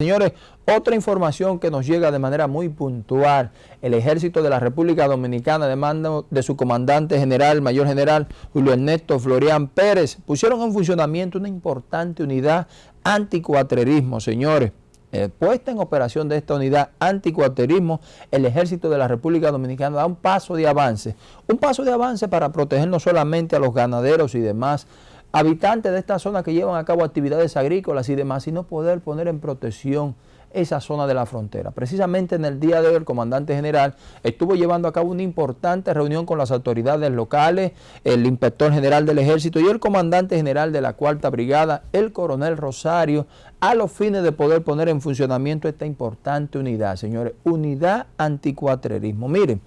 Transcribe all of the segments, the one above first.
Señores, otra información que nos llega de manera muy puntual. El ejército de la República Dominicana de mando de su comandante general, mayor general Julio Ernesto Florian Pérez, pusieron en funcionamiento una importante unidad anticuatrerismo, señores. Eh, puesta en operación de esta unidad anticuaterismo, el ejército de la República Dominicana da un paso de avance. Un paso de avance para proteger no solamente a los ganaderos y demás habitantes de esta zona que llevan a cabo actividades agrícolas y demás, sino poder poner en protección esa zona de la frontera. Precisamente en el día de hoy el comandante general estuvo llevando a cabo una importante reunión con las autoridades locales, el inspector general del ejército y el comandante general de la cuarta brigada, el coronel Rosario, a los fines de poder poner en funcionamiento esta importante unidad, señores, unidad anticuatrerismo. Miren,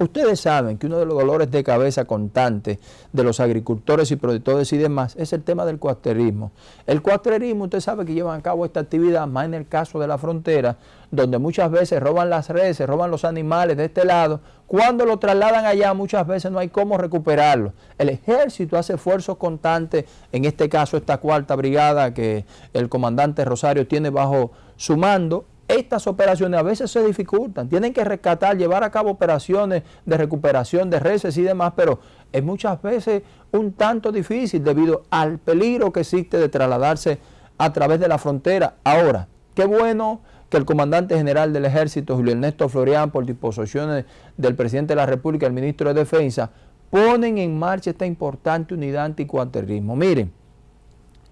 Ustedes saben que uno de los dolores de cabeza constantes de los agricultores y productores y demás es el tema del cuatrerismo. El cuatrerismo, usted sabe que llevan a cabo esta actividad, más en el caso de la frontera, donde muchas veces roban las reses, roban los animales de este lado. Cuando lo trasladan allá, muchas veces no hay cómo recuperarlo. El ejército hace esfuerzos constantes, en este caso esta cuarta brigada que el comandante Rosario tiene bajo su mando, estas operaciones a veces se dificultan, tienen que rescatar, llevar a cabo operaciones de recuperación de reses y demás, pero es muchas veces un tanto difícil debido al peligro que existe de trasladarse a través de la frontera. Ahora, qué bueno que el comandante general del ejército, Julio Ernesto Florian, por disposiciones del presidente de la República, el ministro de Defensa, ponen en marcha esta importante unidad anticuarterismo. Miren,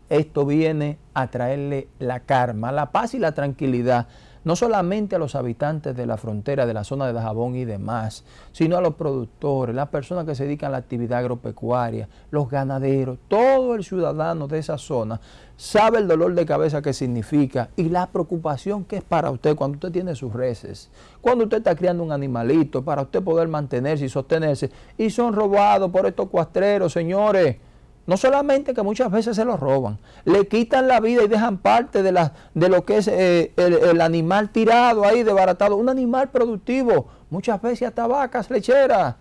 esto viene a traerle la karma, la paz y la tranquilidad no solamente a los habitantes de la frontera, de la zona de Dajabón y demás, sino a los productores, las personas que se dedican a la actividad agropecuaria, los ganaderos, todo el ciudadano de esa zona sabe el dolor de cabeza que significa y la preocupación que es para usted cuando usted tiene sus reses, cuando usted está criando un animalito para usted poder mantenerse y sostenerse y son robados por estos cuastreros, señores. No solamente que muchas veces se los roban, le quitan la vida y dejan parte de, la, de lo que es eh, el, animal tirado ahí, desbaratado. Un animal productivo, muchas veces hasta vacas lecheras.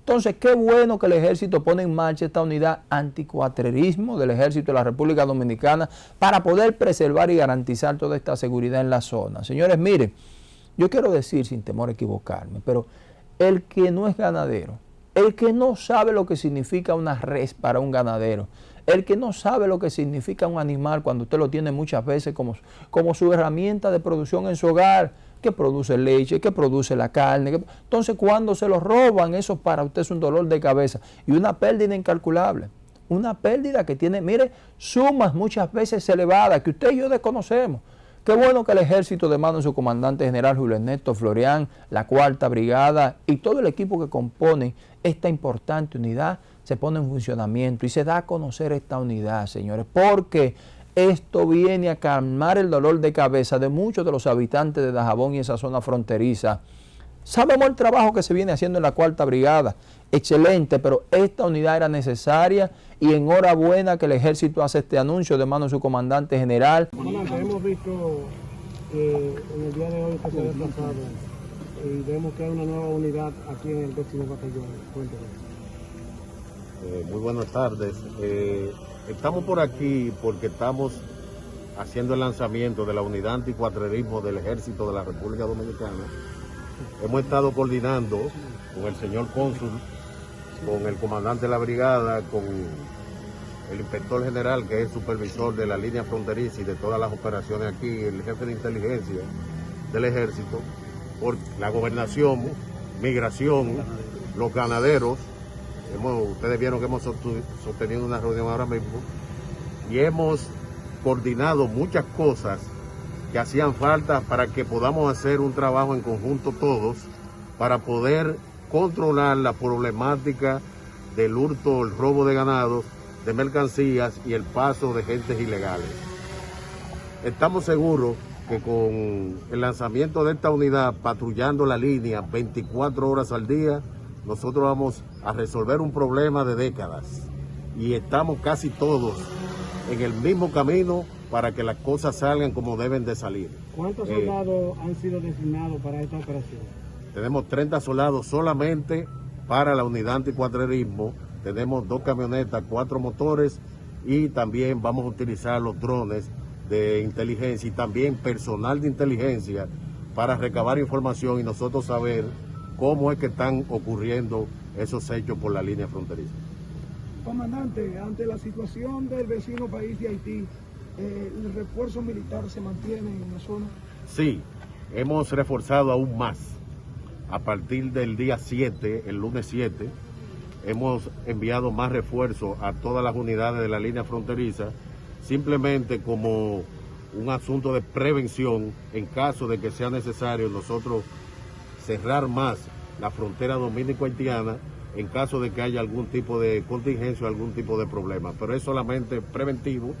Entonces, qué bueno que el ejército pone en marcha esta unidad anticuatrerismo del ejército de la República Dominicana para poder preservar y garantizar toda esta seguridad en la zona. Señores, miren, yo quiero decir sin temor a equivocarme, pero el que no es ganadero, el que no sabe lo que significa una res para un ganadero, el que no sabe lo que significa un animal cuando usted lo tiene muchas veces como, como su herramienta de producción en su hogar, que produce leche, que produce la carne. entonces, cuando se lo roban, eso para usted es un dolor de cabeza y una pérdida incalculable. Una pérdida que tiene, mire, sumas muchas veces elevadas que usted y yo desconocemos. Qué bueno que el ejército de mano de su comandante general Julio Ernesto Florian, la cuarta brigada y todo el equipo que compone esta importante unidad se pone en funcionamiento y se da a conocer esta unidad, señores, porque esto viene a calmar el dolor de cabeza de muchos de los habitantes de Dajabón y esa zona fronteriza. Sabemos el trabajo que se viene haciendo en la cuarta brigada, excelente, pero esta unidad era necesaria y enhorabuena que el ejército hace este anuncio de mano de su comandante general. Comandante, hemos visto que en el día de hoy se ha desplazado y vemos que hay una nueva unidad aquí en el décimo batallón. Eh, muy buenas tardes. Eh, estamos por aquí porque estamos haciendo el lanzamiento de la unidad anticuatrerismo del Ejército de la República Dominicana. Hemos estado coordinando con el señor cónsul con el comandante de la brigada, con el inspector general, que es el supervisor de la línea fronteriza y de todas las operaciones aquí, el jefe de inteligencia del ejército, por la gobernación, migración, los ganaderos. ustedes vieron que hemos sostenido una reunión ahora mismo y hemos coordinado muchas cosas que hacían falta para que podamos hacer un trabajo en conjunto todos para poder controlar la problemática del hurto, el robo de ganados, de mercancías y el paso de gentes ilegales. Estamos seguros que con el lanzamiento de esta unidad patrullando la línea 24 horas al día, nosotros vamos a resolver un problema de décadas y estamos casi todos en el mismo camino para que las cosas salgan como deben de salir. ¿Cuántos eh, soldados han sido designados para esta operación? Tenemos 30 soldados solamente para la unidad anticuatrerismo. Tenemos dos camionetas, cuatro motores y también vamos a utilizar los drones de inteligencia y también personal de inteligencia para recabar información y nosotros saber cómo es que están ocurriendo esos hechos por la línea fronteriza. Comandante, ante la situación del vecino país de Haití, eh, ¿el refuerzo militar se mantiene en la zona? Sí, hemos reforzado aún más. A partir del día 7, el lunes 7, hemos enviado más refuerzos a todas las unidades de la línea fronteriza, simplemente como un asunto de prevención en caso de que sea necesario nosotros cerrar más la frontera dominico-haitiana en caso de que haya algún tipo de contingencia o algún tipo de problema. Pero es solamente preventivo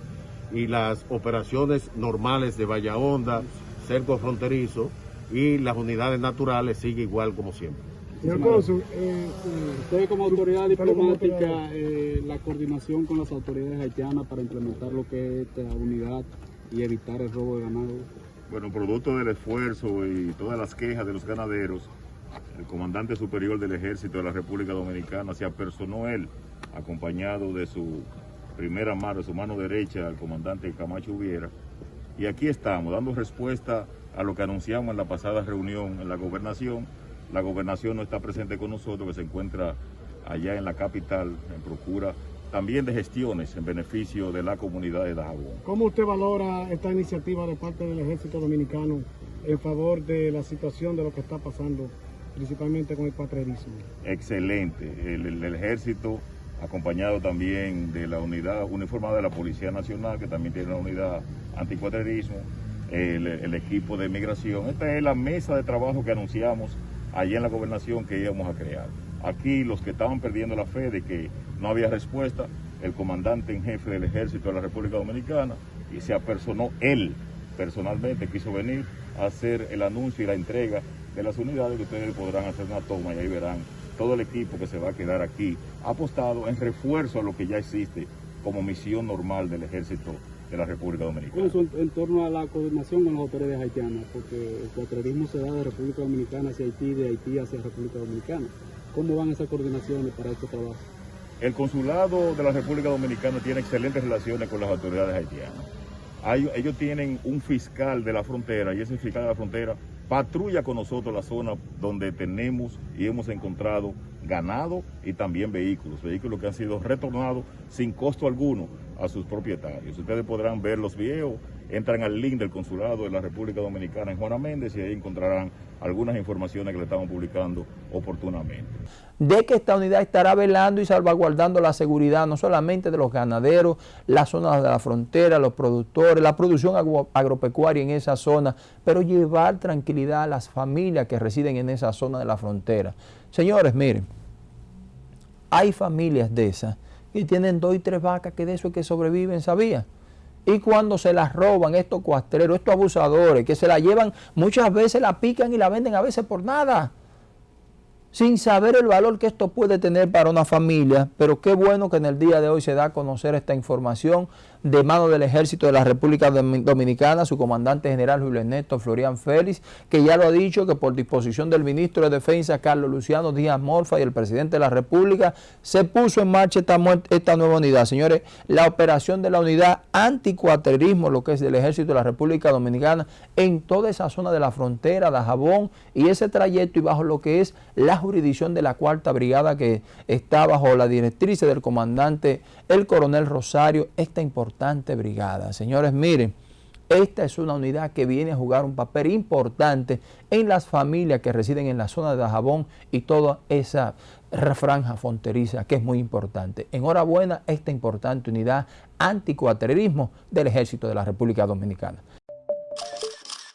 y las operaciones normales de Valla Honda, cerco fronterizo y las unidades naturales sigue igual como siempre. Señor Cónsul, eh, usted como autoridad diplomática, eh, la coordinación con las autoridades haitianas para implementar lo que es esta unidad y evitar el robo de ganado. Bueno, producto del esfuerzo y todas las quejas de los ganaderos, el comandante superior del ejército de la República Dominicana se apersonó él, acompañado de su primera mano, su mano derecha, el comandante Camacho Hubiera. Y aquí estamos, dando respuesta a lo que anunciamos en la pasada reunión en la gobernación. La gobernación no está presente con nosotros, que se encuentra allá en la capital, en procura también de gestiones en beneficio de la comunidad de Dajabón. ¿Cómo usted valora esta iniciativa de parte del ejército dominicano en favor de la situación de lo que está pasando, principalmente con el cuatrerismo? Excelente. El, el, el ejército acompañado también de la unidad uniformada de la Policía Nacional, que también tiene una unidad anticuatrerismo, el, el, equipo de migración. Esta es la mesa de trabajo que anunciamos allá en la gobernación que íbamos a crear. Aquí los que estaban perdiendo la fe de que no había respuesta, el comandante en jefe del ejército de la República Dominicana y se apersonó él personalmente, quiso venir a hacer el anuncio y la entrega de las unidades que ustedes podrán hacer una toma y ahí verán todo el equipo que se va a quedar aquí apostado en refuerzo a lo que ya existe como misión normal del ejército de la República Dominicana. en torno a la coordinación con las autoridades haitianas, porque el cuatrerismo se da de República Dominicana hacia Haití, de Haití hacia República Dominicana. ¿Cómo van esas coordinaciones para este trabajo? El consulado de la República Dominicana tiene excelentes relaciones con las autoridades haitianas. Hay, ellos tienen un fiscal de la frontera y ese fiscal de la frontera patrulla con nosotros la zona donde tenemos y hemos encontrado ganado y también vehículos, vehículos que han sido retornados sin costo alguno a sus propietarios. Ustedes podrán ver los videos, entran al link del consulado de la República Dominicana en Juana Méndez y ahí encontrarán algunas informaciones que le estamos publicando oportunamente. De que esta unidad estará velando y salvaguardando la seguridad no solamente de los ganaderos, las zonas de la frontera, los productores, la producción agropecuaria en esa zona, pero llevar tranquilidad a las familias que residen en esa zona de la frontera. Señores, miren, hay familias de esas que tienen dos y tres vacas que de eso es que sobreviven, ¿sabían? Y cuando se las roban estos cuastreros, estos abusadores, que se la llevan, muchas veces la pican y la venden a veces por nada sin saber el valor que esto puede tener para una familia, pero qué bueno que en el día de hoy se da a conocer esta información de mano del Ejército de la República Dominicana, su comandante general Julio Ernesto Florian Félix, que ya lo ha dicho que por disposición del ministro de Defensa Carlos Luciano Díaz Morfa y el presidente de la República, se puso en marcha esta, esta nueva unidad. Señores, la operación de la unidad anticuatrerismo, lo que es del Ejército de la República Dominicana, en toda esa zona de la frontera, de Jabón, y ese trayecto y bajo lo que es la jurisdicción de la Cuarta Brigada que está bajo la directriz del comandante el coronel Rosario, esta importante brigada. Fseñores, miren, esta es una unidad que viene a jugar un papel importante en las familias que residen en la zona de Dajabón y toda esa franja fronteriza que es muy importante. Enhorabuena esta importante unidad anticuatrerismo del Ejército de la República Dominicana.